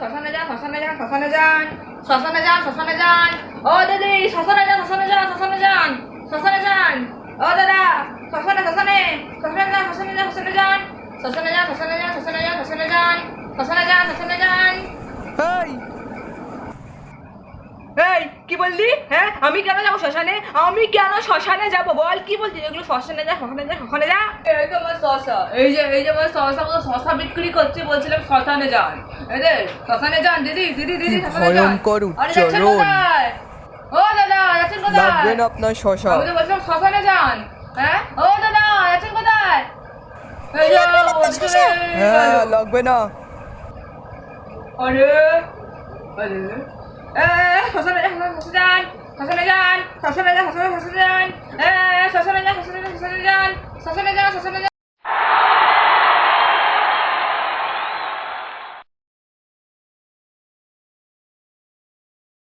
শ্মশানে যান শ্মশানে যান শ্মশানে যান শ্মশানে যান শ্মশানে যান ও দিদি শ্মশানে যান শ্মশানে যান শ্মশানে যান শ্মশানে যান ও দাদা শ্মশানে শ্মশানে শ্মশানে যান শ্মশানে যান শ্মশানে যান শ্মশানে যান শ্মশানে যান শ্মশানে যান শ্মশানে কি বললি? হ্যাঁ? আমি কেন যাব শ্মশানে? আমি কেন শ্মশানে যাব? বল কি বলছিস? এগুলো শ্মশানে যা শ্মশানে যা শ্মশানে যা। এই তো আমার শশা এই যে এই যে আমার শশা মতো শশা বিক্রি করছে বলছিলাম শ্মশানে যান। এই যে শ্মশানে যান দিদি দিদি দিদি শ্মশানে যান। ভয়ঙ্কর আরে যাচ্ছেন। কোথায়? ও দাদা যাচ্ছেন কোথায়? লাগবে না আপনার শশা। আমি তো বলছিলাম শ্মশানে যান। হ্যাঁ? ও দাদা যাচ্ছেন কোথায়? হ্যাঁ লাগবে না। আরে আরে 哎哎哎好说来着好说来着好说来着好说来着好说来着好说来着好哎哎着好来着好说来着好说来着好说来着好说来着好